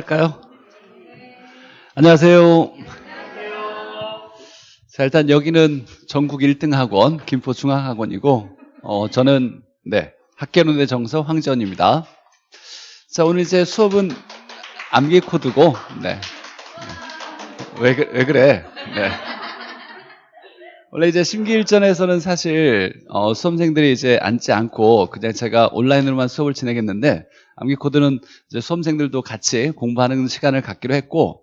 할까요? 안녕하세요. 자, 일단 여기는 전국 1등 학원, 김포중앙학원이고, 어, 저는, 네, 학계론의 정서 황지원입니다. 자, 오늘 이제 수업은 암기 코드고, 네. 왜, 그- 왜 그래? 네. 원래 이제 심기일전에서는 사실 어, 수험생들이 이제 앉지 않고 그냥 제가 온라인으로만 수업을 진행했는데 암기 코드는 이제 수험생들도 같이 공부하는 시간을 갖기로 했고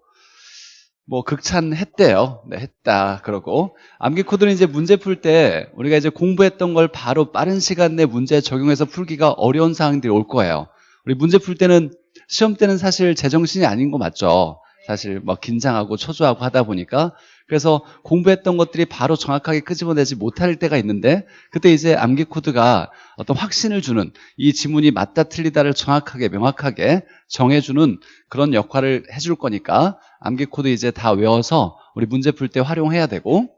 뭐 극찬했대요. 네, 했다 그러고 암기 코드는 이제 문제 풀 때 우리가 이제 공부했던 걸 바로 빠른 시간 내 문제에 적용해서 풀기가 어려운 상황들이 올 거예요. 우리 문제 풀 때는 시험 때는 사실 제정신이 아닌 거 맞죠? 사실 뭐 긴장하고 초조하고 하다 보니까 그래서 공부했던 것들이 바로 정확하게 끄집어내지 못할 때가 있는데 그때 이제 암기 코드가 어떤 확신을 주는 이 지문이 맞다 틀리다를 정확하게 명확하게 정해주는 그런 역할을 해줄 거니까 암기 코드 이제 다 외워서 우리 문제 풀 때 활용해야 되고.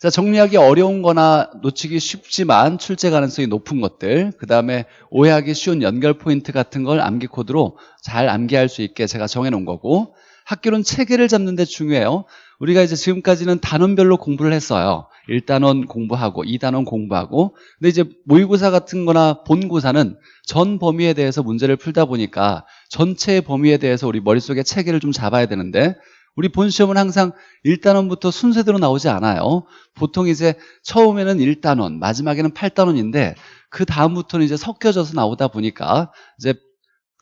자 정리하기 어려운 거나 놓치기 쉽지만 출제 가능성이 높은 것들 그 다음에 오해하기 쉬운 연결 포인트 같은 걸 암기 코드로 잘 암기할 수 있게 제가 정해놓은 거고 학교는 체계를 잡는 데 중요해요. 우리가 이제 지금까지는 단원별로 공부를 했어요. 1단원 공부하고 2단원 공부하고. 근데 이제 모의고사 같은 거나 본고사는 전 범위에 대해서 문제를 풀다 보니까 전체의 범위에 대해서 우리 머릿속에 체계를 좀 잡아야 되는데 우리 본 시험은 항상 1단원부터 순서대로 나오지 않아요. 보통 이제 처음에는 1단원, 마지막에는 8단원인데 그 다음부터는 이제 섞여져서 나오다 보니까 이제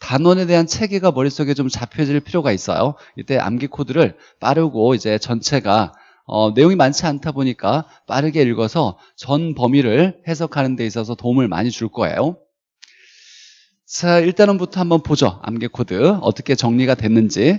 단원에 대한 체계가 머릿속에 좀 잡혀질 필요가 있어요. 이때 암기 코드를 빠르고 이제 전체가 어, 내용이 많지 않다 보니까 빠르게 읽어서 전 범위를 해석하는 데 있어서 도움을 많이 줄 거예요. 자, 1단원부터 한번 보죠. 암기 코드 어떻게 정리가 됐는지.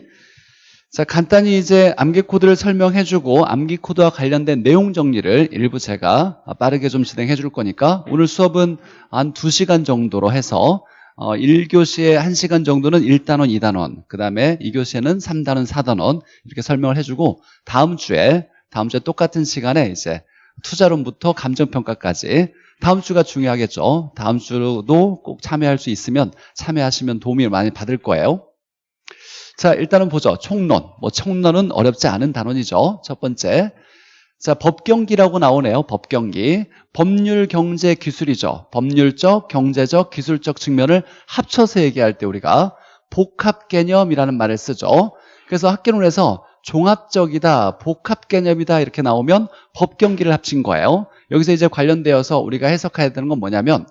자, 간단히 이제 암기 코드를 설명해주고 암기 코드와 관련된 내용 정리를 일부 제가 빠르게 좀 진행해 줄 거니까 오늘 수업은 한 2시간 정도로 해서 어, 1교시에 1시간 정도는 1단원, 2단원 그 다음에 2교시에는 3단원, 4단원 이렇게 설명을 해주고 다음 주에 다음 주에 똑같은 시간에 이제 투자론부터 감정평가까지 다음 주가 중요하겠죠 다음 주도 꼭 참여할 수 있으면 참여하시면 도움을 많이 받을 거예요 자, 일단은 보죠. 총론. 뭐 총론은 어렵지 않은 단원이죠. 첫 번째. 자, 법경기라고 나오네요. 법경기. 법률, 경제, 기술이죠. 법률적, 경제적, 기술적 측면을 합쳐서 얘기할 때 우리가 복합 개념이라는 말을 쓰죠. 그래서 학계론에서 종합적이다, 복합 개념이다 이렇게 나오면 법경기를 합친 거예요. 여기서 이제 관련되어서 우리가 해석해야 되는 건 뭐냐면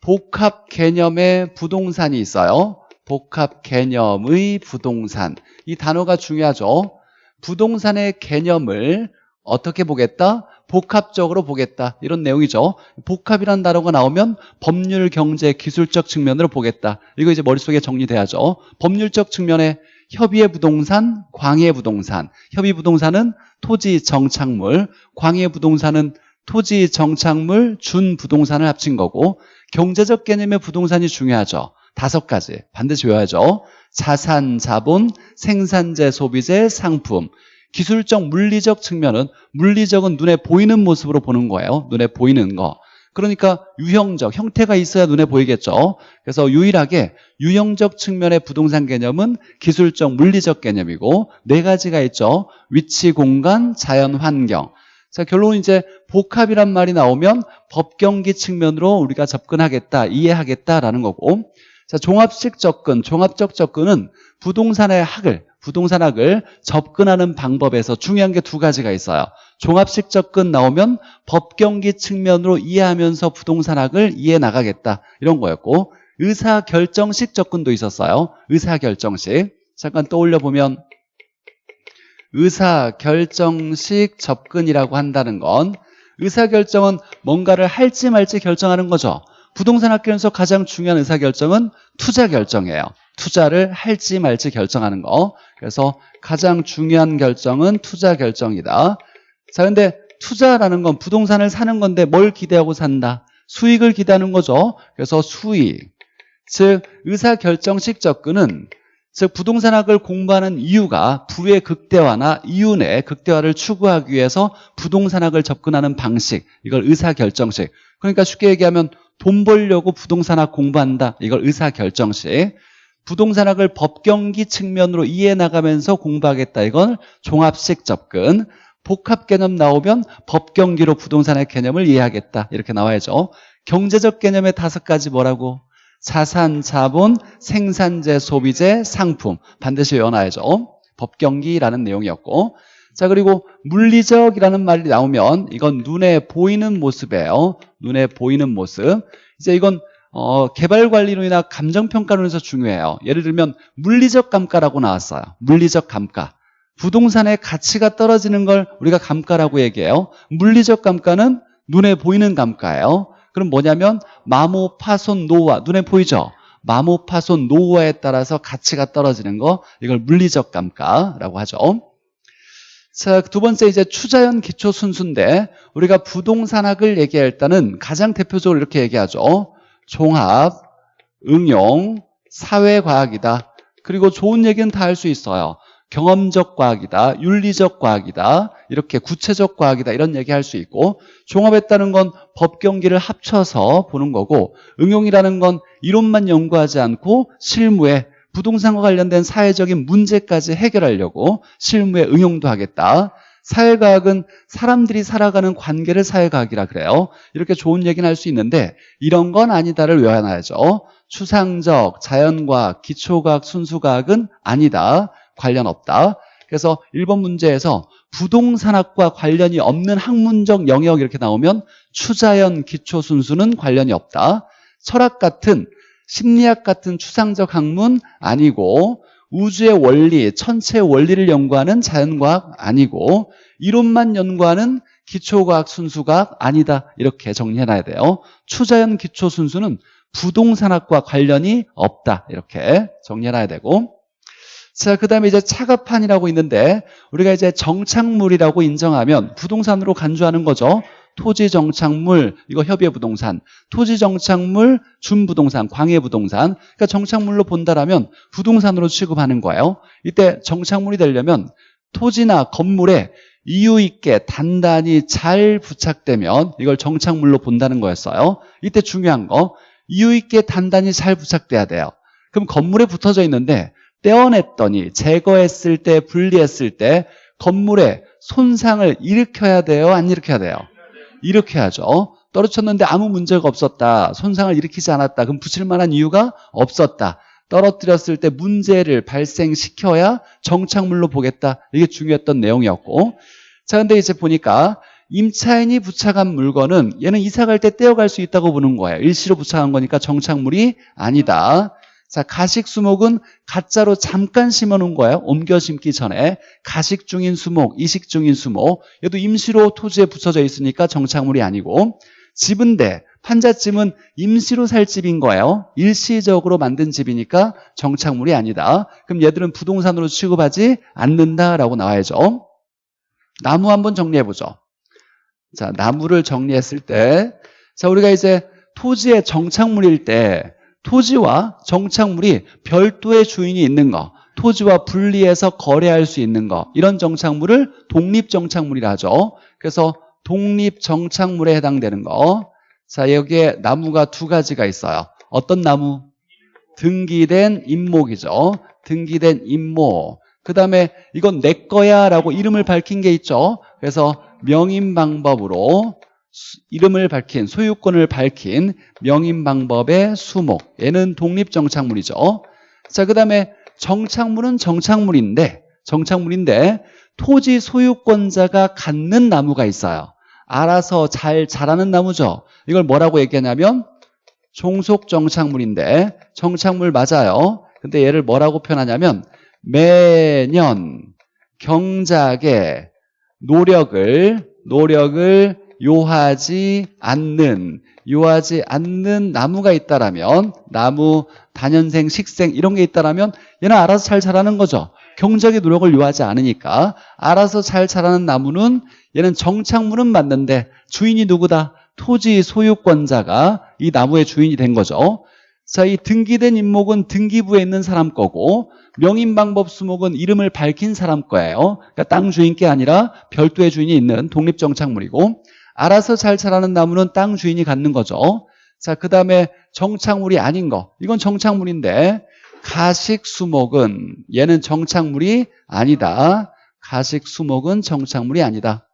복합 개념의 부동산이 있어요. 복합 개념의 부동산 이 단어가 중요하죠 부동산의 개념을 어떻게 보겠다? 복합적으로 보겠다. 이런 내용이죠. 복합이라는 단어가 나오면 법률, 경제, 기술적 측면으로 보겠다. 이거 이제 머릿속에 정리돼야죠. 법률적 측면에 협의의 부동산, 광의 부동산. 협의 부동산은 토지, 정착물. 광의 부동산은 토지, 정착물, 준 부동산을 합친 거고 경제적 개념의 부동산이 중요하죠. 다섯 가지. 반드시 외워야죠. 자산, 자본, 생산재, 소비재, 상품. 기술적, 물리적 측면은 물리적은 눈에 보이는 모습으로 보는 거예요. 눈에 보이는 거. 그러니까 유형적, 형태가 있어야 눈에 보이겠죠. 그래서 유일하게 유형적 측면의 부동산 개념은 기술적, 물리적 개념이고 네 가지가 있죠. 위치, 공간, 자연, 환경. 자, 결론은 이제 복합이란 말이 나오면 법경기 측면으로 우리가 접근하겠다, 이해하겠다라는 거고 자, 종합식 접근, 종합적 접근은 부동산의 학을, 부동산학을 접근하는 방법에서 중요한 게 두 가지가 있어요. 종합식 접근 나오면 법경기 측면으로 이해하면서 부동산학을 이해 나가겠다. 이런 거였고, 의사결정식 접근도 있었어요. 의사결정식. 잠깐 떠올려 보면, 의사결정식 접근이라고 한다는 건, 의사결정은 뭔가를 할지 말지 결정하는 거죠. 부동산 학교에서 가장 중요한 의사결정은 투자 결정이에요. 투자를 할지 말지 결정하는 거. 그래서 가장 중요한 결정은 투자 결정이다. 자, 근데 투자라는 건 부동산을 사는 건데 뭘 기대하고 산다? 수익을 기대하는 거죠. 그래서 수익. 즉, 의사결정식 접근은 즉 부동산학을 공부하는 이유가 부의 극대화나 이윤의 극대화를 추구하기 위해서 부동산학을 접근하는 방식 이걸 의사결정식 그러니까 쉽게 얘기하면 돈 벌려고 부동산학 공부한다 이걸 의사결정식 부동산학을 법경기 측면으로 이해해 나가면서 공부하겠다. 이건 종합식 접근. 복합 개념 나오면 법경기로 부동산의 개념을 이해하겠다. 이렇게 나와야죠. 경제적 개념의 다섯 가지 뭐라고? 자산, 자본, 생산재, 소비재, 상품. 반드시 외워놔야죠. 법경기라는 내용이었고. 자, 그리고 물리적이라는 말이 나오면 이건 눈에 보이는 모습이에요. 눈에 보이는 모습. 이제 이건 어, 개발관리론이나 감정평가론에서 중요해요. 예를 들면 물리적 감가라고 나왔어요. 물리적 감가. 부동산의 가치가 떨어지는 걸 우리가 감가라고 얘기해요. 물리적 감가는 눈에 보이는 감가예요. 그럼 뭐냐면 마모, 파손, 노후화. 눈에 보이죠? 마모, 파손, 노후화에 따라서 가치가 떨어지는 거 이걸 물리적 감가라고 하죠. 자, 두 번째 이제 추자연 기초 순수인데 우리가 부동산학을 얘기할 때는 가장 대표적으로 이렇게 얘기하죠. 종합, 응용, 사회과학이다. 그리고 좋은 얘기는 다 할 수 있어요. 경험적 과학이다, 윤리적 과학이다, 이렇게 구체적 과학이다 이런 얘기 할 수 있고 종합했다는 건 법경기를 합쳐서 보는 거고 응용이라는 건 이론만 연구하지 않고 실무에 부동산과 관련된 사회적인 문제까지 해결하려고 실무에 응용도 하겠다. 사회과학은 사람들이 살아가는 관계를 사회과학이라 그래요. 이렇게 좋은 얘기는 할 수 있는데 이런 건 아니다를 외워놔야죠. 추상적, 자연과학, 기초과학, 순수과학은 아니다. 관련 없다. 그래서 1번 문제에서 부동산학과 관련이 없는 학문적 영역 이렇게 나오면 추자연, 기초순수는 관련이 없다. 철학 같은 심리학 같은 추상적 학문 아니고 우주의 원리, 천체의 원리를 연구하는 자연과학 아니고 이론만 연구하는 기초과학, 순수과학 아니다 이렇게 정리해놔야 돼요. 추자연, 기초 순수는 부동산학과 관련이 없다 이렇게 정리해놔야 되고 자, 그 다음에 이제 차가판이라고 있는데 우리가 이제 정착물이라고 인정하면 부동산으로 간주하는 거죠. 토지 정착물, 이거 협의의 부동산, 토지 정착물, 준부동산, 광해 부동산. 그러니까 정착물로 본다라면 부동산으로 취급하는 거예요. 이때 정착물이 되려면 토지나 건물에 이유 있게 단단히 잘 부착되면 이걸 정착물로 본다는 거였어요. 이때 중요한 거 이유 있게 단단히 잘 부착돼야 돼요. 그럼 건물에 붙어져 있는데 떼어냈더니 제거했을 때 분리했을 때 건물에 손상을 일으켜야 돼요? 안 일으켜야 돼요? 일으켜야죠. 떨어졌는데 아무 문제가 없었다. 손상을 일으키지 않았다. 그럼 붙일 만한 이유가 없었다. 떨어뜨렸을 때 문제를 발생시켜야 정착물로 보겠다. 이게 중요했던 내용이었고. 자, 근데 이제 보니까 임차인이 부착한 물건은 얘는 이사 갈 때 떼어갈 수 있다고 보는 거예요. 일시로 부착한 거니까 정착물이 아니다. 자, 가식 수목은 가짜로 잠깐 심어놓은 거예요. 옮겨 심기 전에. 가식 중인 수목, 이식 중인 수목. 얘도 임시로 토지에 붙여져 있으니까 정착물이 아니고. 집은데, 판잣집은 임시로 살 집인 거예요. 일시적으로 만든 집이니까 정착물이 아니다. 그럼 얘들은 부동산으로 취급하지 않는다라고 나와야죠. 나무 한번 정리해보죠. 자, 나무를 정리했을 때, 자, 우리가 이제 토지의 정착물일 때, 토지와 정착물이 별도의 주인이 있는 거 토지와 분리해서 거래할 수 있는 거 이런 정착물을 독립정착물이라 하죠. 그래서 독립정착물에 해당되는 거. 자, 여기에 나무가 두 가지가 있어요. 어떤 나무? 등기된 임목이죠. 등기된 임목. 그 다음에 이건 내 거야 라고 이름을 밝힌 게 있죠. 그래서 명인 방법으로 이름을 밝힌 소유권을 밝힌 명인 방법의 수목. 얘는 독립정착물이죠. 자 그 다음에 정착물은 정착물인데 정착물인데 토지 소유권자가 갖는 나무가 있어요. 알아서 잘 자라는 나무죠. 이걸 뭐라고 얘기하냐면 종속정착물인데 정착물 맞아요. 근데 얘를 뭐라고 표현하냐면 매년 경작의 노력을 노력을 요하지 않는 요하지 않는 나무가 있다라면 나무, 단연생, 식생 이런 게 있다라면 얘는 알아서 잘 자라는 거죠. 경작의 노력을 요하지 않으니까 알아서 잘 자라는 나무는 얘는 정착물은 맞는데 주인이 누구다? 토지 소유권자가 이 나무의 주인이 된 거죠. 자, 이 등기된 임목은 등기부에 있는 사람 거고 명인방법 수목은 이름을 밝힌 사람 거예요. 그러니까 땅 주인 게 아니라 별도의 주인이 있는 독립정착물이고 알아서 잘 자라는 나무는 땅 주인이 갖는 거죠. 자, 그 다음에 정착물이 아닌 거. 이건 정착물인데 가식 수목은 얘는 정착물이 아니다. 가식 수목은 정착물이 아니다.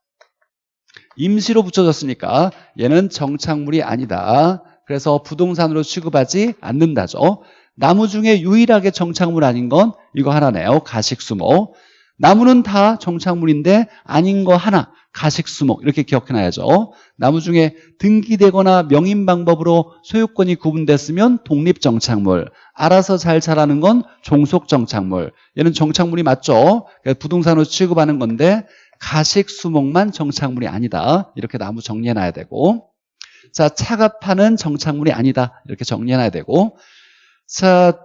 임시로 붙여졌으니까 얘는 정착물이 아니다. 그래서 부동산으로 취급하지 않는다죠. 나무 중에 유일하게 정착물 아닌 건 이거 하나네요. 가식 수목. 나무는 다 정착물인데 아닌 거 하나. 가식수목 이렇게 기억해놔야죠. 나무 중에 등기되거나 명인 방법으로 소유권이 구분됐으면 독립정착물. 알아서 잘 자라는 건 종속정착물. 얘는 정착물이 맞죠. 그러니까 부동산으로 취급하는 건데 가식수목만 정착물이 아니다. 이렇게 나무 정리해놔야 되고 자 차갑하는 정착물이 아니다. 이렇게 정리해놔야 되고 자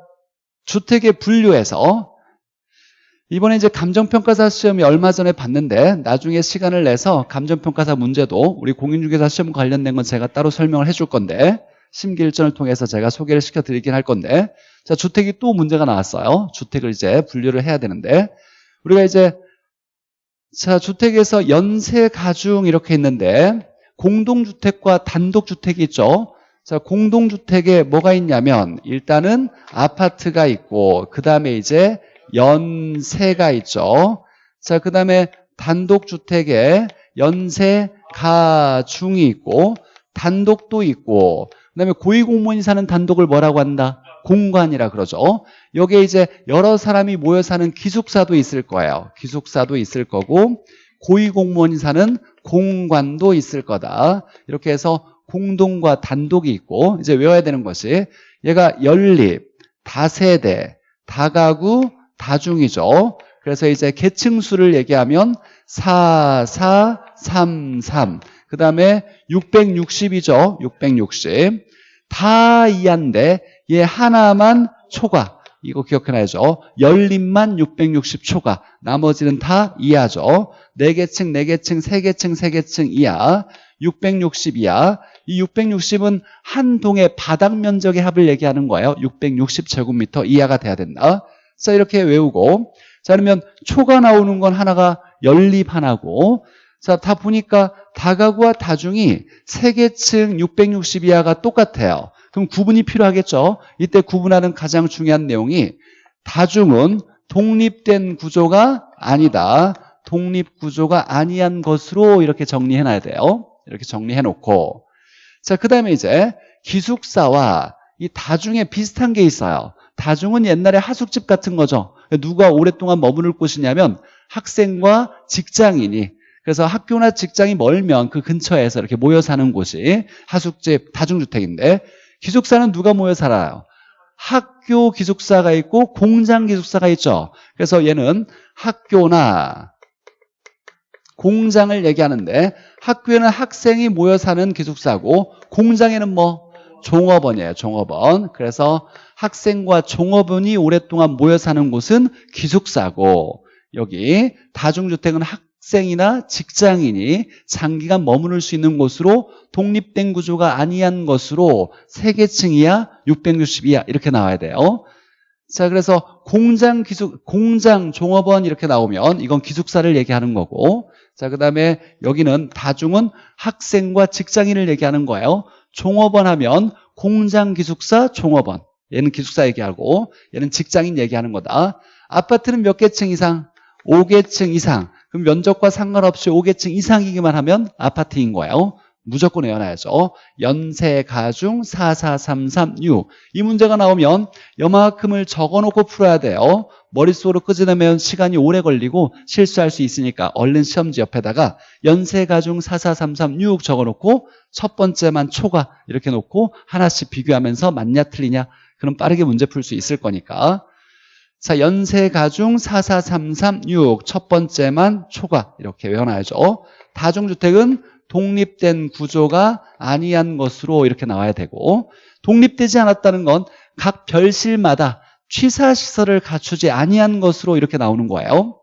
주택의 분류에서 이번에 이제 감정평가사 시험이 얼마 전에 봤는데 나중에 시간을 내서 감정평가사 문제도 우리 공인중개사 시험 관련된 건 제가 따로 설명을 해줄 건데 심기일전을 통해서 제가 소개를 시켜드리긴 할 건데 자 주택이 또 문제가 나왔어요. 주택을 이제 분류를 해야 되는데 우리가 이제 자 주택에서 연세 가중 이렇게 있는데 공동주택과 단독주택이 있죠. 자, 공동주택에 뭐가 있냐면 일단은 아파트가 있고 그 다음에 이제 연세가 있죠. 자, 그 다음에 단독주택에 연세 가중이 있고 단독도 있고 그 다음에 고위공무원이 사는 단독을 뭐라고 한다? 공관이라 그러죠. 여기에 이제 여러 사람이 모여 사는 기숙사도 있을 거예요. 기숙사도 있을 거고 고위공무원이 사는 공관도 있을 거다. 이렇게 해서 공동과 단독이 있고 이제 외워야 되는 것이 얘가 연립, 다세대, 다가구, 다중이죠. 그래서 이제 계층수를 얘기하면 4, 4, 3, 3. 그 다음에 660이죠. 660. 다 이한데 얘 하나만 초과. 이거 기억해놔야죠. 연립만 660초가. 나머지는 다 이하죠. 4개층, 4개층, 3개층, 3개층 이하. 660 이하. 이 660은 한 동의 바닥 면적의 합을 얘기하는 거예요. 660제곱미터 이하가 돼야 된다. 자, 이렇게 외우고. 자, 그러면 초가 나오는 건 하나가 연립 하나고. 자, 다 보니까 다가구와 다중이 3개층 660 이하가 똑같아요. 그럼 구분이 필요하겠죠. 이때 구분하는 가장 중요한 내용이 다중은 독립된 구조가 아니다. 독립구조가 아니한 것으로 이렇게 정리해놔야 돼요. 이렇게 정리해놓고 자, 그 다음에 이제 기숙사와 이 다중에 비슷한 게 있어요. 다중은 옛날에 하숙집 같은 거죠. 누가 오랫동안 머무를 곳이냐면 학생과 직장인이 그래서 학교나 직장이 멀면 그 근처에서 이렇게 모여 사는 곳이 하숙집, 다중주택인데 기숙사는 누가 모여 살아요? 학교 기숙사가 있고 공장 기숙사가 있죠. 그래서 얘는 학교나 공장을 얘기하는데 학교에는 학생이 모여 사는 기숙사고 공장에는 뭐 종업원이에요. 종업원. 그래서 학생과 종업원이 오랫동안 모여 사는 곳은 기숙사고 여기 다중주택은 학생이나 직장인이 장기간 머무를 수 있는 곳으로 독립된 구조가 아니한 것으로 3개층 이하, 660 이하 이렇게 나와야 돼요. 자, 그래서 공장 기숙, 공장 종업원 이렇게 나오면 이건 기숙사를 얘기하는 거고 자, 그 다음에 여기는 다중은 학생과 직장인을 얘기하는 거예요. 종업원 하면 공장 기숙사 종업원. 얘는 기숙사 얘기하고 얘는 직장인 얘기하는 거다. 아파트는 몇 개 층 이상? 5개층 이상. 그럼 면적과 상관없이 5개층 이상이기만 하면 아파트인 거예요. 무조건 외워놔야죠. 연세, 가중, 4, 4, 3, 3, 6. 이 문제가 나오면 여만큼을 적어놓고 풀어야 돼요. 머릿속으로 끄집어내면 시간이 오래 걸리고 실수할 수 있으니까 얼른 시험지 옆에다가 연세, 가중, 4, 4, 3, 3, 6 적어놓고 첫 번째만 초과 이렇게 놓고 하나씩 비교하면서 맞냐 틀리냐 그럼 빠르게 문제 풀 수 있을 거니까 자 연세, 가중, 4, 4, 3, 3, 6 첫 번째만 초과 이렇게 외워놔야죠. 다중주택은 독립된 구조가 아니한 것으로 이렇게 나와야 되고 독립되지 않았다는 건 각 별실마다 취사시설을 갖추지 아니한 것으로 이렇게 나오는 거예요.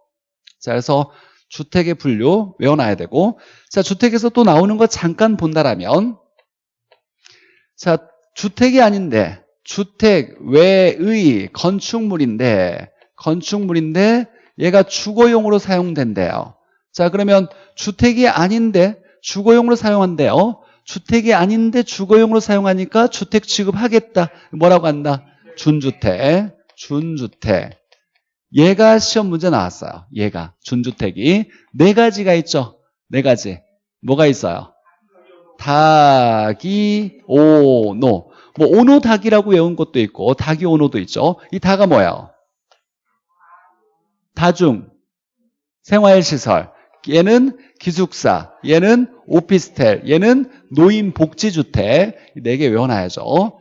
자, 그래서 주택의 분류 외워놔야 되고 자, 주택에서 또 나오는 거 잠깐 본다라면 자, 주택이 아닌데 주택 외의 건축물인데 건축물인데 얘가 주거용으로 사용된대요. 자, 그러면 주택이 아닌데 주거용으로 사용한대요. 주택이 아닌데 주거용으로 사용하니까 주택 취급하겠다. 뭐라고 한다? 준주택. 준주택. 얘가 시험 문제 나왔어요. 얘가 준주택이 네 가지가 있죠. 네 가지. 뭐가 있어요? 닭이 오노. 뭐 오노 닭이라고 외운 것도 있고 닭이 오노도 있죠. 이 다가 뭐예요? 다중 생활시설. 얘는 기숙사, 얘는 오피스텔, 얘는 노인복지주택 네 개 외워놔야죠.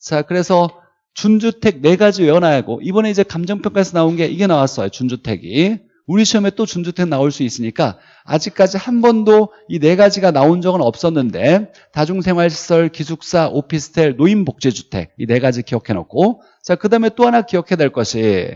자, 그래서 준주택 네 가지 외워놔야 하고 이번에 이제 감정평가에서 나온 게 이게 나왔어요. 준주택이. 우리 시험에 또 준주택 나올 수 있으니까 아직까지 한 번도 이 네 가지가 나온 적은 없었는데 다중생활시설, 기숙사, 오피스텔, 노인복지주택 이 네 가지 기억해 놓고 자, 그 다음에 또 하나 기억해야 될 것이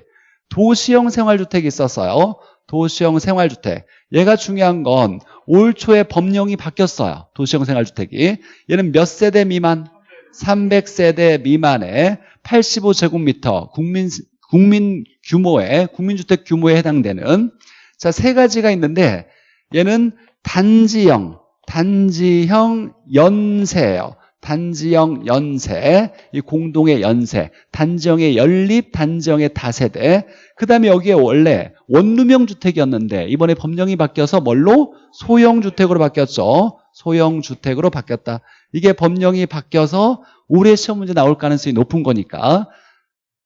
도시형 생활주택이 있었어요. 도시형 생활주택. 얘가 중요한 건 올 초에 법령이 바뀌었어요. 도시형 생활주택이. 얘는 몇 세대 미만? 300세대 미만의 85제곱미터 국민 국민 규모의 국민주택 규모에 해당되는 자 세 가지가 있는데 얘는 단지형 단지형 연세예요. 단지형 연세, 이 공동의 연세, 단지형의 연립, 단지형의 다세대. 그 다음에 여기에 원래 원룸형 주택이었는데 이번에 법령이 바뀌어서 뭘로? 소형 주택으로 바뀌었죠. 소형 주택으로 바뀌었다. 이게 법령이 바뀌어서 올해 시험 문제 나올 가능성이 높은 거니까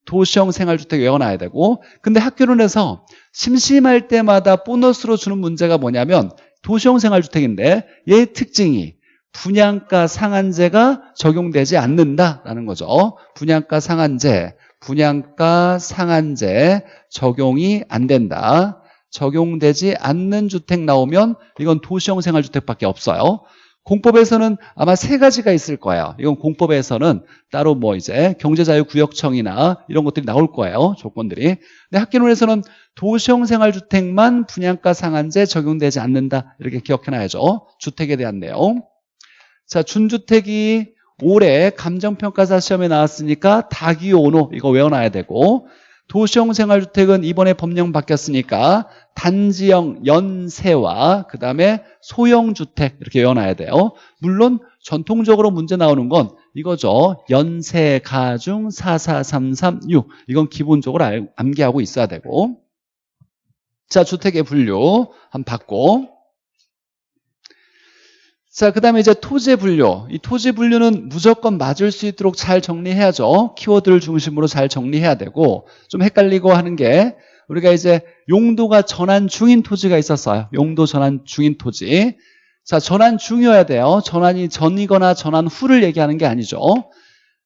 도시형 생활주택 외워놔야 되고 근데 학교론에서 심심할 때마다 보너스로 주는 문제가 뭐냐면 도시형 생활주택인데 얘의 특징이 분양가 상한제가 적용되지 않는다라는 거죠. 분양가 상한제, 분양가 상한제 적용이 안 된다. 적용되지 않는 주택 나오면 이건 도시형 생활주택밖에 없어요. 공법에서는 아마 세 가지가 있을 거예요. 이건 공법에서는 따로 뭐 이제 경제자유구역청이나 이런 것들이 나올 거예요. 조건들이. 근데 학기론에서는 도시형 생활주택만 분양가 상한제 적용되지 않는다. 이렇게 기억해놔야죠. 주택에 대한 내용. 자, 준주택이 올해 감정평가사 시험에 나왔으니까 다기오노 이거 외워놔야 되고 도시형 생활주택은 이번에 법령 바뀌었으니까 단지형 연세와 그 다음에 소형주택 이렇게 외워놔야 돼요. 물론 전통적으로 문제 나오는 건 이거죠. 연세, 가중, 44336 이건 기본적으로 알- 암기하고 있어야 되고 자 주택의 분류 한번 받고 자, 그 다음에 이제 토지 분류. 이 토지 분류는 무조건 맞을 수 있도록 잘 정리해야죠. 키워드를 중심으로 잘 정리해야 되고, 좀 헷갈리고 하는 게, 우리가 이제 용도가 전환 중인 토지가 있었어요. 용도 전환 중인 토지. 자, 전환 중이어야 돼요. 전환이 전이거나 전환 후를 얘기하는 게 아니죠.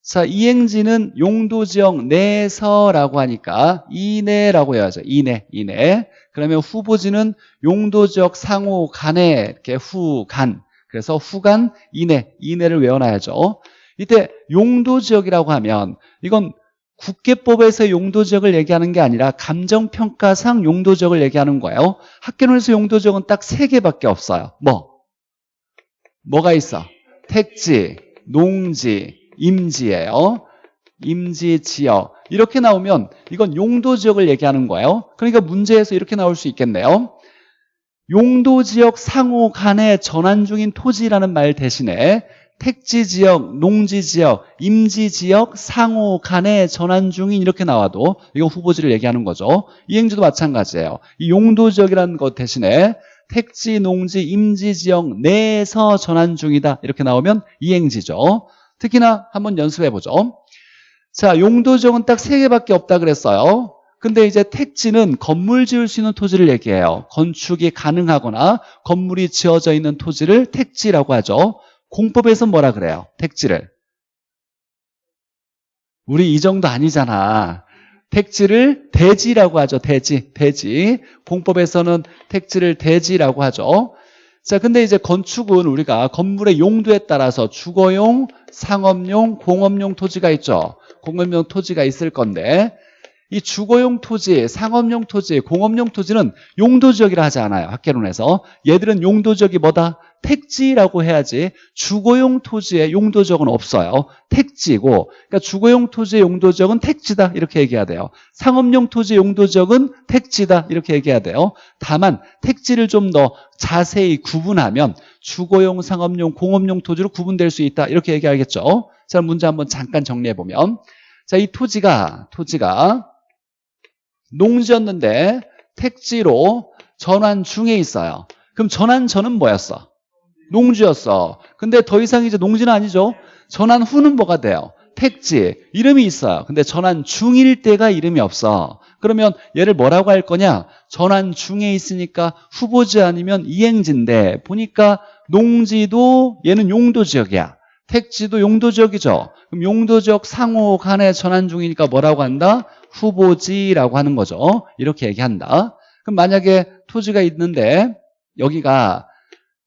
자, 이행지는 용도 지역 내서라고 하니까 이내라고 해야죠. 이내, 이내. 그러면 후보지는 용도 지역 상호 간에 이렇게 후, 간. 그래서 후간 이내, 이내를 외워놔야죠. 이때 용도지역이라고 하면 이건 국계법에서 용도지역을 얘기하는 게 아니라 감정평가상 용도지역을 얘기하는 거예요. 학교론에서 용도지역은 딱 세 개밖에 없어요. 뭐? 뭐가 있어? 택지, 농지, 임지예요. 임지 지역. 이렇게 나오면 이건 용도지역을 얘기하는 거예요. 그러니까 문제에서 이렇게 나올 수 있겠네요. 용도 지역 상호 간에 전환 중인 토지라는 말 대신에 택지 지역, 농지 지역, 임지 지역, 상호 간에 전환 중인 이렇게 나와도 이건 후보지를 얘기하는 거죠. 이행지도 마찬가지예요. 이 용도 지역이라는 것 대신에 택지, 농지, 임지 지역 내에서 전환 중이다 이렇게 나오면 이행지죠. 특히나 한번 연습해 보죠. 자, 용도 지역은 딱 세 개밖에 없다 그랬어요. 근데 이제 택지는 건물 지을 수 있는 토지를 얘기해요. 건축이 가능하거나 건물이 지어져 있는 토지를 택지라고 하죠. 공법에서 뭐라 그래요? 택지를. 우리 이 정도 아니잖아. 택지를 대지라고 하죠. 대지, 대지. 공법에서는 택지를 대지라고 하죠. 자, 근데 이제 건축은 우리가 건물의 용도에 따라서 주거용, 상업용, 공업용 토지가 있죠. 공업용 토지가 있을 건데 이 주거용 토지, 상업용 토지, 공업용 토지는 용도지역이라 하지 않아요. 학계론에서. 얘들은 용도지역이 뭐다? 택지라고 해야지 주거용 토지의 용도지역은 없어요. 택지고 그러니까 주거용 토지의 용도지역은 택지다 이렇게 얘기해야 돼요. 상업용 토지의 용도지역은 택지다 이렇게 얘기해야 돼요. 다만 택지를 좀 더 자세히 구분하면 주거용, 상업용, 공업용 토지로 구분될 수 있다 이렇게 얘기하겠죠. 자 문제 한번 잠깐 정리해 보면 자, 이 토지가, 토지가 농지였는데 택지로 전환 중에 있어요. 그럼 전환 전은 뭐였어? 농지였어. 근데 더 이상 이제 농지는 아니죠. 전환 후는 뭐가 돼요? 택지. 이름이 있어요. 근데 전환 중일 때가 이름이 없어. 그러면 얘를 뭐라고 할 거냐? 전환 중에 있으니까 후보지 아니면 이행지인데 보니까 농지도 얘는 용도 지역이야. 택지도 용도 지역이죠. 그럼 용도 지역 상호 간에 전환 중이니까 뭐라고 한다? 후보지라고 하는 거죠. 이렇게 얘기한다. 그럼 만약에 토지가 있는데 여기가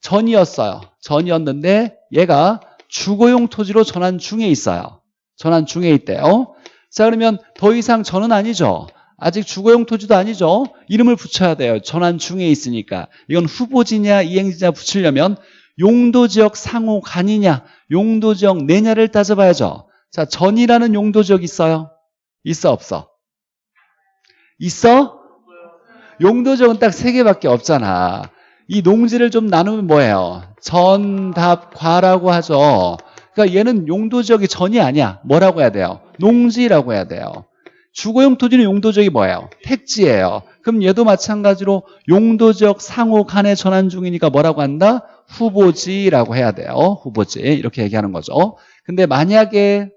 전이었어요. 전이었는데 얘가 주거용 토지로 전환 중에 있어요. 전환 중에 있대요. 자 그러면 더 이상 전은 아니죠. 아직 주거용 토지도 아니죠. 이름을 붙여야 돼요. 전환 중에 있으니까. 이건 후보지냐 이행지냐 붙이려면 용도지역 상호 간이냐 용도지역 내냐를 따져봐야죠. 자 전이라는 용도지역 있어요? 있어 없어? 있어? 용도지역은 딱 세 개밖에 없잖아. 이 농지를 좀 나누면 뭐예요? 전답과라고 하죠. 그러니까 얘는 용도지역이 전이 아니야. 뭐라고 해야 돼요? 농지라고 해야 돼요. 주거용 토지는 용도지역이 뭐예요? 택지예요. 그럼 얘도 마찬가지로 용도지역 상호 간의 전환 중이니까 뭐라고 한다? 후보지라고 해야 돼요. 후보지 이렇게 얘기하는 거죠. 근데 만약에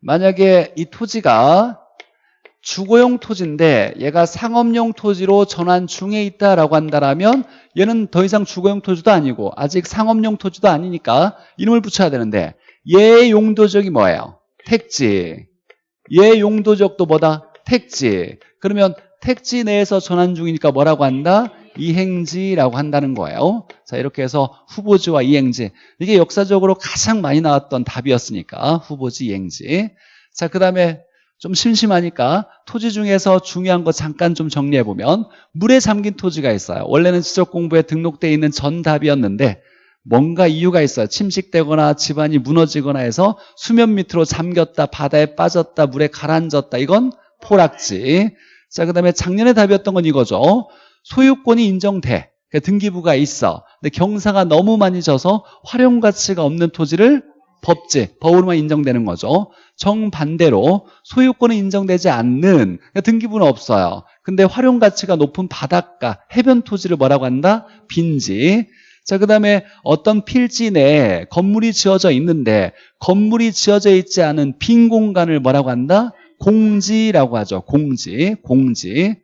만약에 이 토지가 주거용 토지인데 얘가 상업용 토지로 전환 중에 있다라고 한다면 얘는 더 이상 주거용 토지도 아니고 아직 상업용 토지도 아니니까 이름을 붙여야 되는데 얘 용도적이 뭐예요? 택지. 얘 용도적도 뭐다? 택지. 그러면 택지 내에서 전환 중이니까 뭐라고 한다? 이행지라고 한다는 거예요. 자 이렇게 해서 후보지와 이행지 이게 역사적으로 가장 많이 나왔던 답이었으니까 후보지, 이행지. 자 그 다음에 좀 심심하니까 토지 중에서 중요한 거 잠깐 좀 정리해보면 물에 잠긴 토지가 있어요. 원래는 지적공부에 등록되어 있는 전답이었는데 뭔가 이유가 있어요. 침식되거나 집안이 무너지거나 해서 수면 밑으로 잠겼다, 바다에 빠졌다, 물에 가라앉았다. 이건 포락지. 자, 그 다음에 작년에 답이었던 건 이거죠. 소유권이 인정돼. 그러니까 등기부가 있어. 근데 경사가 너무 많이 져서 활용 가치가 없는 토지를 법제, 법으로만 인정되는 거죠. 정반대로 소유권은 인정되지 않는 그러니까 등기부는 없어요. 근데 활용 가치가 높은 바닷가, 해변 토지를 뭐라고 한다? 빈지. 자, 그 다음에 어떤 필지 내에 건물이 지어져 있는데 건물이 지어져 있지 않은 빈 공간을 뭐라고 한다? 공지라고 하죠. 공지, 공지.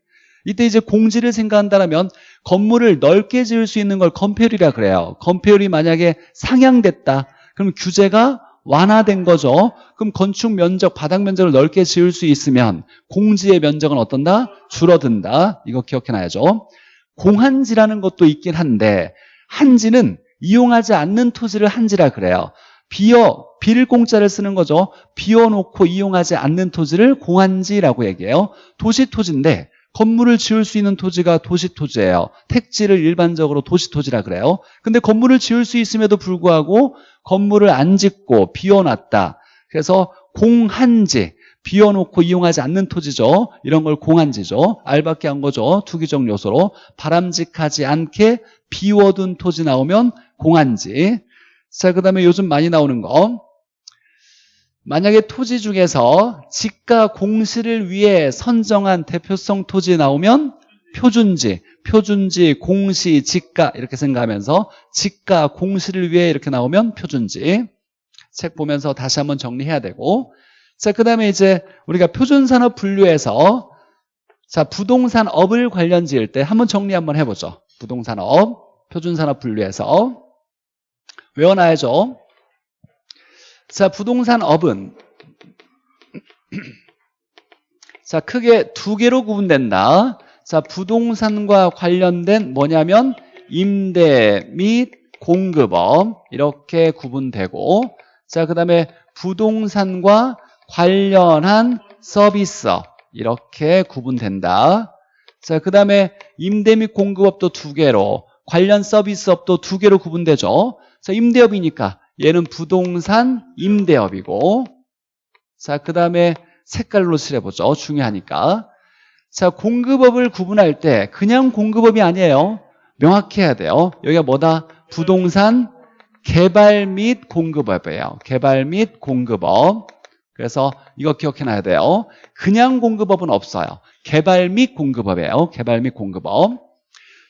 이때 이제 공지를 생각한다면 건물을 넓게 지을 수 있는 걸 건폐율이라 그래요. 건폐율이 만약에 상향됐다. 그럼 규제가 완화된 거죠. 그럼 건축 면적, 바닥 면적을 넓게 지을 수 있으면 공지의 면적은 어떤다? 줄어든다. 이거 기억해놔야죠. 공한지라는 것도 있긴 한데 한지는 이용하지 않는 토지를 한지라 그래요. 비어, 비를 공짜를 쓰는 거죠. 비워놓고 이용하지 않는 토지를 공한지라고 얘기해요. 도시 토지인데 건물을 지을 수 있는 토지가 도시토지예요. 택지를 일반적으로 도시토지라 그래요. 근데 건물을 지을 수 있음에도 불구하고 건물을 안 짓고 비워놨다. 그래서 공한지, 비워놓고 이용하지 않는 토지죠. 이런 걸 공한지죠. 알밖에 한 거죠. 투기적 요소로. 바람직하지 않게 비워둔 토지 나오면 공한지. 자, 그 다음에 요즘 많이 나오는 거. 만약에 토지 중에서 지가 공시를 위해 선정한 대표성 토지 나오면 표준지, 표준지, 공시, 지가 이렇게 생각하면서 지가, 공시를 위해 이렇게 나오면 표준지 책 보면서 다시 한번 정리해야 되고 자, 그 다음에 이제 우리가 표준산업 분류해서 자, 부동산업을 관련 지을 때 한번 정리 한번 해보죠. 부동산업, 표준산업 분류해서 외워놔야죠. 자, 부동산 업은 자, 크게 두 개로 구분된다. 자, 부동산과 관련된 뭐냐면 임대 및 공급업 이렇게 구분되고 자, 그다음에 부동산과 관련한 서비스업 이렇게 구분된다. 자, 그다음에 임대 및 공급업도 두 개로 관련 서비스업도 두 개로 구분되죠. 자, 임대업이니까 얘는 부동산 임대업이고 자, 그 다음에 색깔로 칠해보죠. 중요하니까. 자, 공급업을 구분할 때 그냥 공급업이 아니에요. 명확히 해야 돼요. 여기가 뭐다? 부동산 개발 및 공급업이에요. 개발 및 공급업. 그래서 이거 기억해놔야 돼요. 그냥 공급업은 없어요. 개발 및 공급업이에요. 개발 및 공급업.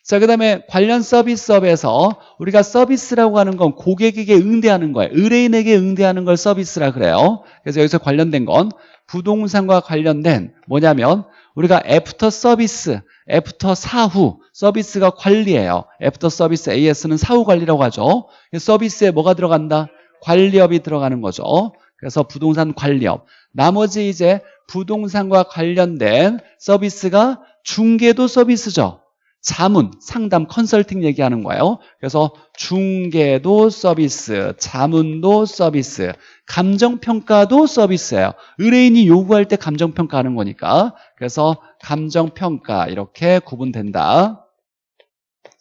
자, 그 다음에 관련 서비스업에서 우리가 서비스라고 하는 건 고객에게 응대하는 거예요. 의뢰인에게 응대하는 걸 서비스라 그래요. 그래서 여기서 관련된 건 부동산과 관련된 뭐냐면 우리가 애프터 서비스, 애프터 사후 서비스가 관리예요. 애프터 서비스 AS는 사후 관리라고 하죠. 서비스에 뭐가 들어간다? 관리업이 들어가는 거죠. 그래서 부동산 관리업. 나머지 이제 부동산과 관련된 서비스가 중개도 서비스죠. 자문, 상담, 컨설팅 얘기하는 거예요. 그래서 중개도 서비스, 자문도 서비스, 감정평가도 서비스예요. 의뢰인이 요구할 때 감정평가하는 거니까. 그래서 감정평가 이렇게 구분된다.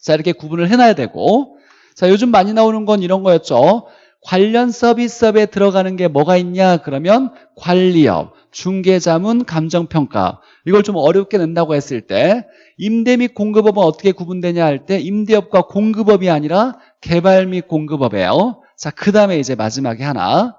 자 이렇게 구분을 해놔야 되고 자 요즘 많이 나오는 건 이런 거였죠. 관련 서비스업에 들어가는 게 뭐가 있냐? 그러면 관리업, 중개자문, 감정평가. 이걸 좀 어렵게 낸다고 했을 때 임대 및 공급업은 어떻게 구분되냐 할 때 임대업과 공급업이 아니라 개발 및 공급업이에요. 자 그 다음에 이제 마지막에 하나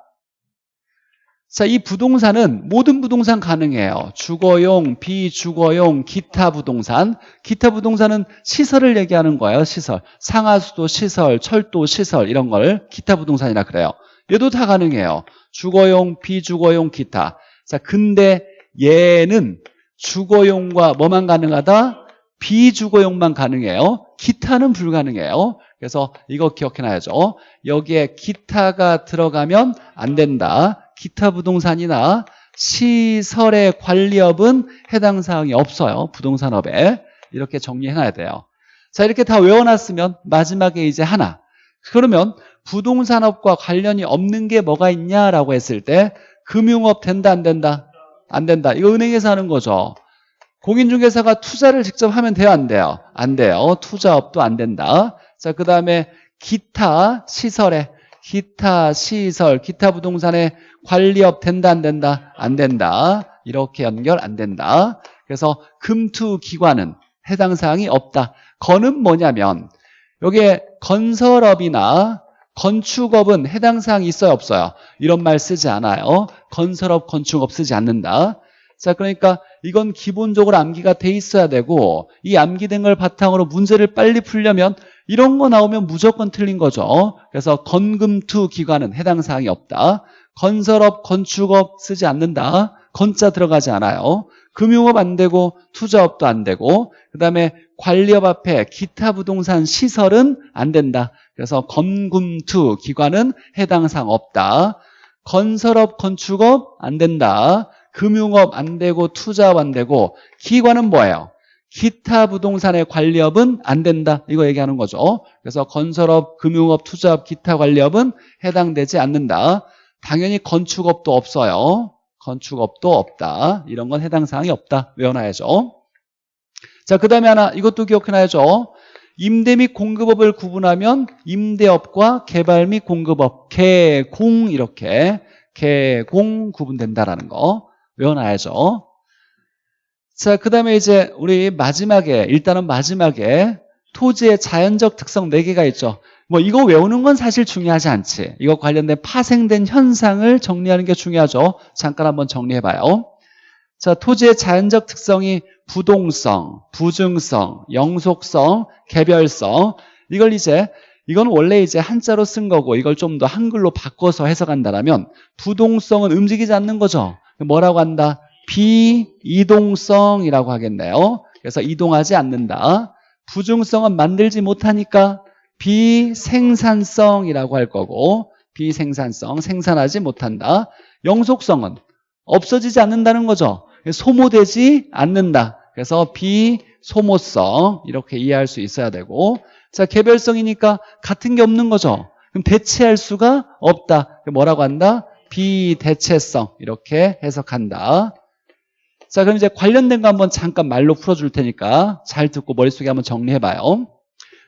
자, 이 부동산은 모든 부동산 가능해요. 주거용, 비주거용, 기타 부동산. 기타 부동산은 시설을 얘기하는 거예요. 시설. 상하수도 시설, 철도 시설 이런 걸 기타 부동산이라 그래요. 얘도 다 가능해요. 주거용, 비주거용, 기타. 자, 근데 얘는 주거용과 뭐만 가능하다? 비주거용만 가능해요. 기타는 불가능해요. 그래서 이거 기억해놔야죠. 여기에 기타가 들어가면 안 된다. 기타 부동산이나 시설의 관리업은 해당 사항이 없어요. 부동산업에. 이렇게 정리해놔야 돼요. 자, 이렇게 다 외워놨으면 마지막에 이제 하나. 그러면 부동산업과 관련이 없는 게 뭐가 있냐라고 했을 때 금융업 된다 안 된다? 안 된다. 이거 은행에서 하는 거죠. 공인중개사가 투자를 직접 하면 돼요 안 돼요? 안 돼요. 투자업도 안 된다. 자, 그 다음에 기타 시설에 기타 시설, 기타 부동산의 관리업 된다 안 된다? 안 된다. 이렇게 연결 안 된다. 그래서 금투 기관은 해당 사항이 없다. 건은 뭐냐면 여기에 건설업이나 건축업은 해당 사항이 있어요 없어요? 이런 말 쓰지 않아요. 건설업, 건축업 쓰지 않는다. 자 그러니까 이건 기본적으로 암기가 돼 있어야 되고 이 암기된 걸 바탕으로 문제를 빨리 풀려면 이런 거 나오면 무조건 틀린 거죠. 그래서 건금투 기관은 해당 사항이 없다. 건설업, 건축업 쓰지 않는다. 건자 들어가지 않아요. 금융업 안 되고 투자업도 안 되고 그 다음에 관리업 앞에 기타 부동산 시설은 안 된다. 그래서 건금투 기관은 해당 사항 없다. 건설업, 건축업 안 된다. 금융업 안 되고 투자업 안 되고 기관은 뭐예요? 기타 부동산의 관리업은 안 된다. 이거 얘기하는 거죠. 그래서 건설업, 금융업, 투자업, 기타 관리업은 해당되지 않는다. 당연히 건축업도 없어요. 건축업도 없다. 이런 건 해당 사항이 없다. 외워놔야죠. 자, 그 다음에 하나 이것도 기억해놔야죠. 임대 및 공급업을 구분하면 임대업과 개발 및 공급업, 개공 이렇게 개공 구분된다라는 거 외워놔야죠. 자, 그 다음에 이제 우리 마지막에, 일단은 마지막에 토지의 자연적 특성 4개가 있죠. 뭐 이거 외우는 건 사실 중요하지 않지. 이거 관련된 파생된 현상을 정리하는 게 중요하죠. 잠깐 한번 정리해봐요. 자, 토지의 자연적 특성이 부동성, 부증성, 영속성, 개별성. 이걸 이제 이건 원래 이제 한자로 쓴 거고 이걸 좀 더 한글로 바꿔서 해석한다면 부동성은 움직이지 않는 거죠. 뭐라고 한다? 비이동성이라고 하겠네요. 그래서 이동하지 않는다. 부중성은 만들지 못하니까 비생산성이라고 할 거고 비생산성, 생산하지 못한다. 영속성은 없어지지 않는다는 거죠. 소모되지 않는다. 그래서 비소모성 이렇게 이해할 수 있어야 되고 자 개별성이니까 같은 게 없는 거죠. 그럼 대체할 수가 없다. 뭐라고 한다? 비대체성 이렇게 해석한다. 자, 그럼 이제 관련된 거 한번 잠깐 말로 풀어줄 테니까 잘 듣고 머릿속에 한번 정리해봐요.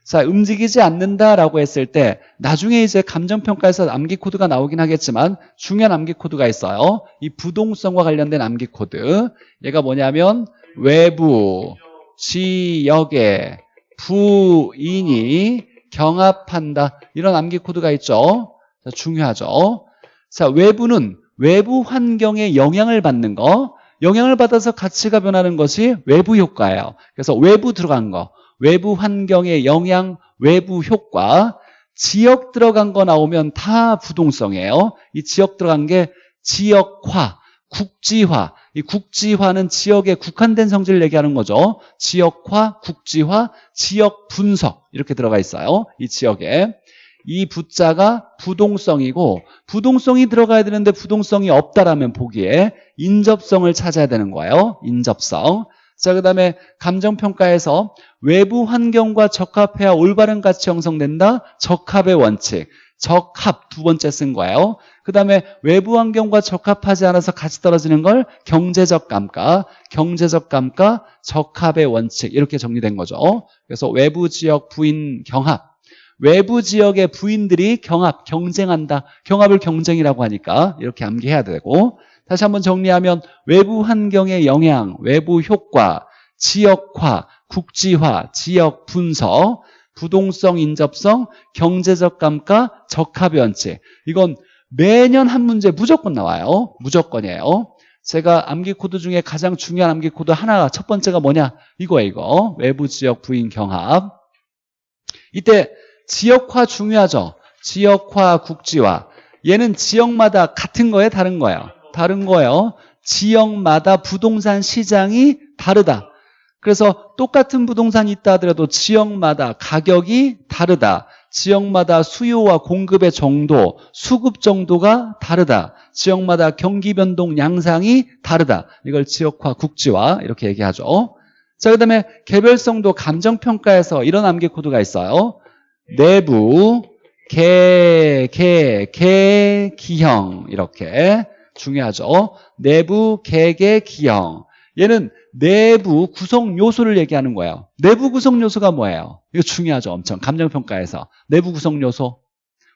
자, 움직이지 않는다라고 했을 때 나중에 이제 감정평가에서 암기 코드가 나오긴 하겠지만 중요한 암기 코드가 있어요. 이 부동성과 관련된 암기 코드. 얘가 뭐냐면 외부 지역에 부인이 경합한다. 이런 암기 코드가 있죠. 자, 중요하죠. 자, 외부는 외부 환경에 영향을 받는 거, 영향을 받아서 가치가 변하는 것이 외부 효과예요. 그래서 외부 들어간 거, 외부 환경의 영향, 외부 효과, 지역 들어간 거 나오면 다 부동성이에요. 이 지역 들어간 게 지역화, 국지화. 이 국지화는 지역에 국한된 성질을 얘기하는 거죠. 지역화, 국지화, 지역 분석 이렇게 들어가 있어요. 이 지역에. 이 부자가 부동성이고 부동성이 들어가야 되는데 부동성이 없다라면 보기에 인접성을 찾아야 되는 거예요. 인접성. 자, 그 다음에 감정평가에서 외부 환경과 적합해야 올바른 가치 형성된다. 적합의 원칙. 적합 두 번째 쓴 거예요. 그 다음에 외부 환경과 적합하지 않아서 가치 떨어지는 걸 경제적 감가, 경제적 감가, 적합의 원칙 이렇게 정리된 거죠. 그래서 외부 지역 부인 경합. 외부 지역의 부인들이 경합, 경쟁한다. 경합을 경쟁이라고 하니까 이렇게 암기해야 되고 다시 한번 정리하면 외부 환경의 영향, 외부 효과, 지역화, 국지화, 지역 분석, 부동성 인접성, 경제적 감가, 원칙. 이건 매년 한 문제 무조건 나와요. 무조건이에요. 제가 암기 코드 중에 가장 중요한 암기 코드 하나가 첫 번째가 뭐냐? 이거예요, 이거. 외부 지역 부인 경합. 이때 지역화 중요하죠. 지역화, 국지화. 얘는 지역마다 같은 거예요, 다른 거예요? 다른 거예요. 지역마다 부동산 시장이 다르다. 그래서 똑같은 부동산이 있다 하더라도 지역마다 가격이 다르다. 지역마다 수요와 공급의 정도, 수급 정도가 다르다. 지역마다 경기 변동 양상이 다르다. 이걸 지역화, 국지화 이렇게 얘기하죠. 자, 그 다음에 개별성도 감정평가에서 이런 암기 코드가 있어요. 내부, 개, 개, 개, 기형 이렇게 중요하죠. 내부, 개개, 기형. 얘는 내부 구성 요소를 얘기하는 거예요. 내부 구성 요소가 뭐예요? 이거 중요하죠. 엄청 감정평가에서. 내부 구성 요소.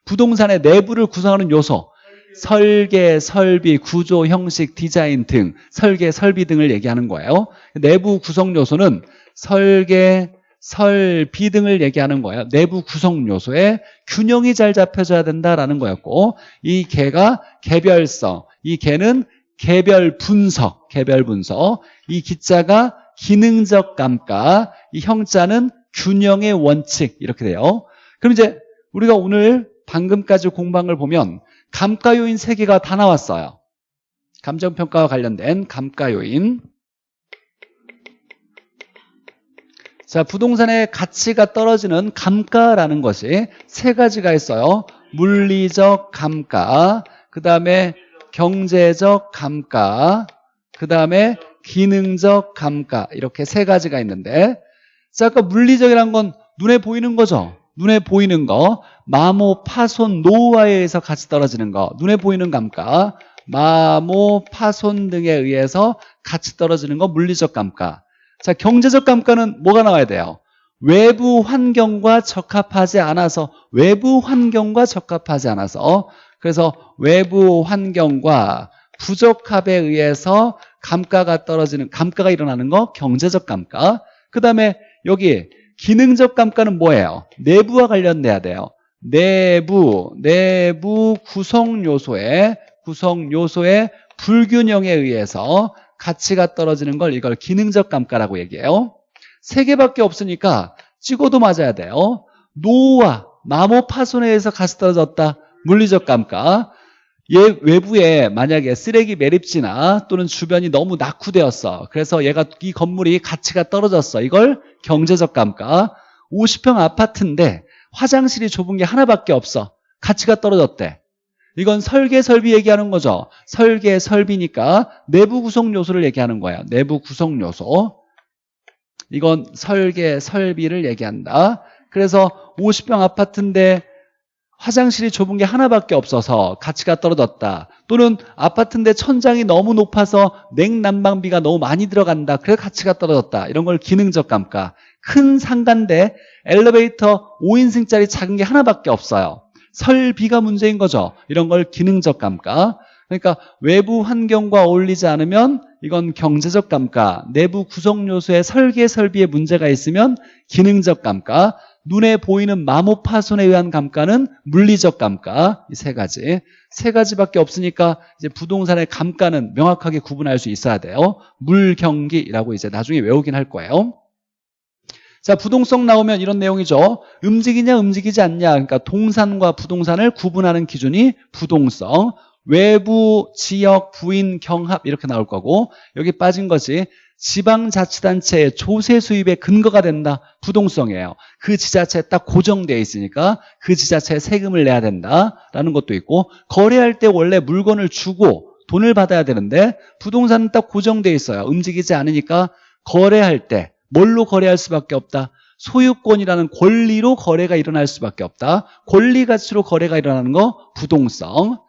부동산의 내부를 구성하는 요소. 설계, 설비, 구조, 형식, 디자인 등 설계, 설비 등을 얘기하는 거예요. 내부 구성 요소는 설계, 설비 등을 얘기하는 거예요. 내부 구성 요소에 균형이 잘 잡혀져야 된다라는 거였고 이 개가 개별성, 이 개는 개별 분석, 개별 분석. 이 기자가 기능적 감가, 이 형자는 균형의 원칙 이렇게 돼요. 그럼 이제 우리가 오늘 방금까지 걸 보면 감가 요인 세 개가 다 나왔어요. 감정평가와 관련된 감가 요인. 자, 부동산의 가치가 떨어지는 감가라는 것이 세 가지가 있어요. 물리적 감가, 그 다음에 경제적 감가, 그 다음에 기능적 감가 이렇게 세 가지가 있는데 자, 아까 물리적이란 건 눈에 보이는 거죠. 눈에 보이는 거 마모, 파손, 노후화에 의해서 같이 떨어지는 거 눈에 보이는 감가 마모, 파손 등에 의해서 같이 떨어지는 거 물리적 감가 자, 경제적 감가는 뭐가 나와야 돼요? 외부 환경과 적합하지 않아서 외부 환경과 적합하지 않아서 그래서 외부 환경과 부적합에 의해서 감가가 떨어지는 감가가 일어나는 거 경제적 감가. 그 다음에 여기 기능적 감가는 뭐예요? 내부와 관련돼야 돼요. 내부 내부 구성 요소의 구성 요소의 불균형에 의해서 가치가 떨어지는 걸 이걸 기능적 감가라고 얘기해요. 세 개밖에 없으니까 찍어도 맞아야 돼요. 노후와 마모 파손에 의해서 가치 떨어졌다 물리적 감가. 얘 외부에 만약에 쓰레기 매립지나 또는 주변이 너무 낙후되었어. 그래서 얘가 이 건물이 가치가 떨어졌어. 이걸 경제적 감가. 50평 아파트인데 화장실이 좁은 게 하나밖에 없어. 가치가 떨어졌대. 이건 설계 설비 얘기하는 거죠. 설계 설비니까 내부 구성 요소를 얘기하는 거야. 내부 구성 요소. 이건 설계 설비를 얘기한다. 그래서 50평 아파트인데 화장실이 좁은 게 하나밖에 없어서 가치가 떨어졌다. 또는 아파트인데 천장이 너무 높아서 냉난방비가 너무 많이 들어간다. 그래서 가치가 떨어졌다. 이런 걸 기능적 감가. 큰 상가인데 엘리베이터 5인승짜리 작은 게 하나밖에 없어요. 설비가 문제인 거죠. 이런 걸 기능적 감가. 그러니까 외부 환경과 어울리지 않으면 이건 경제적 감가, 내부 구성 요소의 설계 설비에 문제가 있으면 기능적 감가, 눈에 보이는 마모 파손에 의한 감가는 물리적 감가 이 세 가지 세 가지밖에 없으니까 이제 부동산의 감가는 명확하게 구분할 수 있어야 돼요. 물경기라고 이제 나중에 외우긴 할 거예요. 자, 부동성 나오면 이런 내용이죠. 움직이냐, 움직이지 않냐. 그러니까 동산과 부동산을 구분하는 기준이 부동성. 외부, 지역, 부인, 경합 이렇게 나올 거고 여기 빠진 것이 지방자치단체의 조세 수입의 근거가 된다. 부동성이에요. 그 지자체에 딱 고정되어 있으니까 그 지자체에 세금을 내야 된다라는 것도 있고 거래할 때 원래 물건을 주고 돈을 받아야 되는데 부동산은 딱 고정되어 있어요. 움직이지 않으니까 거래할 때 뭘로 거래할 수밖에 없다. 소유권이라는 권리로 거래가 일어날 수밖에 없다. 권리 가치로 거래가 일어나는 거 부동성.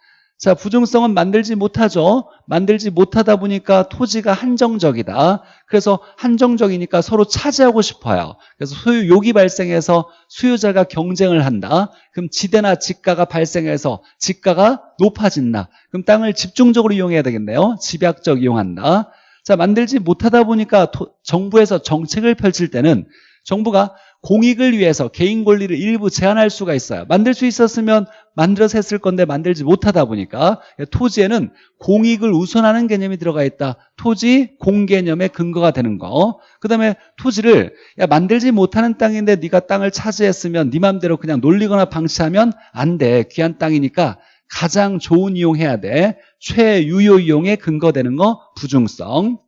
자, 부정성은 만들지 못하죠. 만들지 못하다 보니까 토지가 한정적이다. 그래서 한정적이니까 서로 차지하고 싶어요. 그래서 소유 욕이 발생해서 수요자가 경쟁을 한다. 그럼 지대나 지가가 발생해서 지가가 높아진다. 그럼 땅을 집중적으로 이용해야 되겠네요. 집약적 이용한다. 자, 만들지 못하다 보니까 토- 정부에서 정책을 펼칠 때는 정부가 공익을 위해서 개인 권리를 일부 제한할 수가 있어요. 만들 수 있었으면 만들어서 했을 건데 만들지 못하다 보니까 토지에는 공익을 우선하는 개념이 들어가 있다. 토지 공개념의 근거가 되는 거. 그다음에 토지를 야 만들지 못하는 땅인데 네가 땅을 차지했으면 네 맘대로 그냥 놀리거나 방치하면 안 돼. 귀한 땅이니까 가장 좋은 이용해야 돼. 최유효 이용에 근거되는 거 부중성.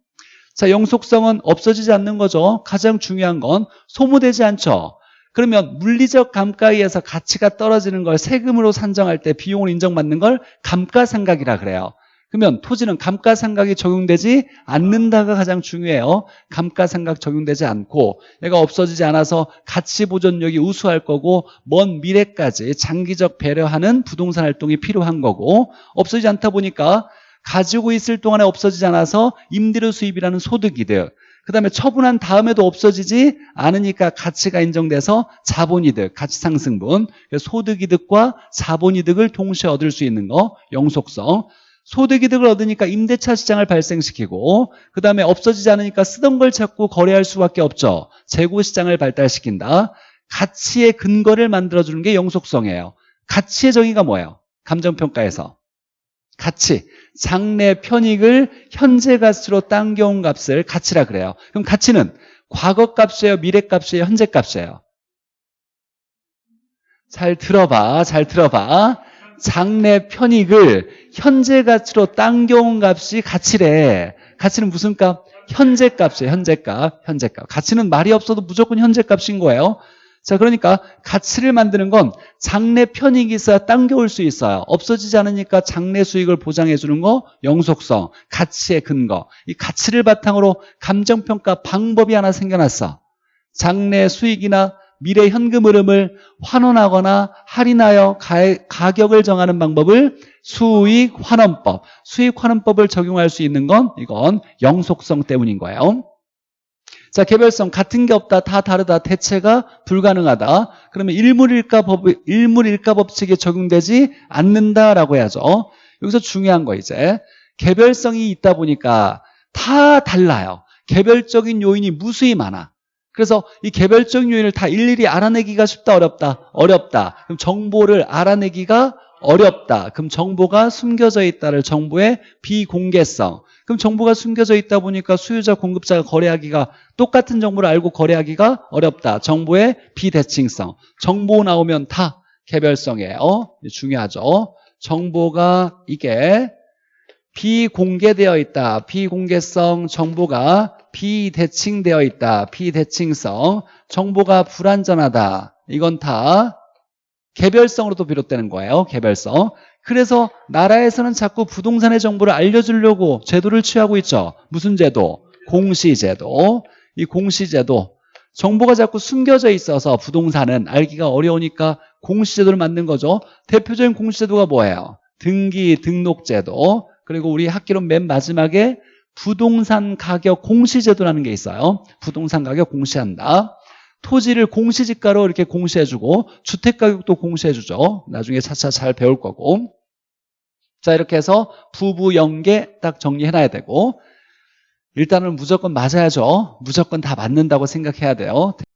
자, 영속성은 없어지지 않는 거죠. 가장 중요한 건 소모되지 않죠. 그러면 물리적 감가에 의해서 가치가 떨어지는 걸 세금으로 산정할 때 비용을 인정받는 걸 감가상각이라 그래요. 그러면 토지는 감가상각이 적용되지 않는다가 가장 중요해요. 감가상각 적용되지 않고 얘가 없어지지 않아서 가치 보존력이 우수할 거고 먼 미래까지 장기적 배려하는 부동산 활동이 필요한 거고 없어지지 않다 보니까 가지고 있을 동안에 없어지지 않아서 임대료 수입이라는 소득이득 그 다음에 처분한 다음에도 없어지지 않으니까 가치가 인정돼서 자본이득, 가치상승분. 소득이득과 자본이득을 동시에 얻을 수 있는 거 영속성. 소득이득을 얻으니까 임대차 시장을 발생시키고 그 다음에 없어지지 않으니까 쓰던 걸 찾고 거래할 수밖에 없죠. 재고시장을 발달시킨다. 가치의 근거를 만들어주는 게 영속성이에요. 가치의 정의가 뭐예요? 감정평가에서 가치, 장래 편익을 현재 값으로 당겨온 값을 가치라 그래요. 그럼 가치는 과거 값이에요, 미래 값이에요, 현재 값이에요. 잘 들어봐, 잘 들어봐. 장래 편익을 현재 가치로 당겨온 값이 가치래. 가치는 무슨 값? 현재 값이에요, 현재 값, 현재 값. 가치는 말이 없어도 무조건 현재 값인 거예요. 자, 그러니까 가치를 만드는 건 장래 편익이 있어야 당겨올 수 있어요. 없어지지 않으니까 장래 수익을 보장해 주는 거 영속성, 가치의 근거. 이 가치를 바탕으로 감정평가 방법이 하나 생겨났어. 장래 수익이나 미래 현금 흐름을 환원하거나 할인하여 가, 가격을 정하는 방법을 수익 환원법, 수익 환원법을 적용할 수 있는 건 이건 영속성 때문인 거예요. 자, 개별성 같은 게 없다, 다 다르다, 대체가 불가능하다. 그러면 일물일가 법 일물일가 법칙에 적용되지 않는다라고 해야죠. 여기서 중요한 거 이제 개별성이 있다 보니까 다 달라요. 개별적인 요인이 무수히 많아. 그래서 이 개별적인 요인을 다 일일이 알아내기가 쉽다, 어렵다, 어렵다. 그럼 정보를 알아내기가 어렵다. 그럼 정보가 숨겨져 있다를 정보의 비공개성. 그럼 정보가 숨겨져 있다 보니까 수요자, 공급자가 거래하기가 똑같은 정보를 알고 거래하기가 어렵다. 정보의 비대칭성. 정보 나오면 다 개별성이에요. 중요하죠. 정보가 이게 비공개되어 있다. 비공개성 정보가 비대칭되어 있다. 비대칭성 정보가 불완전하다. 이건 다 개별성으로도 비롯되는 거예요. 개별성. 그래서 나라에서는 자꾸 부동산의 정보를 알려주려고 제도를 취하고 있죠. 무슨 제도? 공시제도. 이 공시제도. 정보가 자꾸 숨겨져 있어서 부동산은 알기가 어려우니까 공시제도를 만든 거죠. 대표적인 공시제도가 뭐예요? 등기 등록제도. 그리고 우리 학기론 맨 마지막에 부동산 가격 공시제도라는 게 있어요. 부동산 가격 공시한다. 토지를 공시지가로 이렇게 공시해주고 주택가격도 공시해주죠. 나중에 차차 잘 배울 거고. 자 이렇게 해서 부부 연계 딱 정리해놔야 되고 일단은 무조건 맞아야죠. 무조건 다 맞는다고 생각해야 돼요.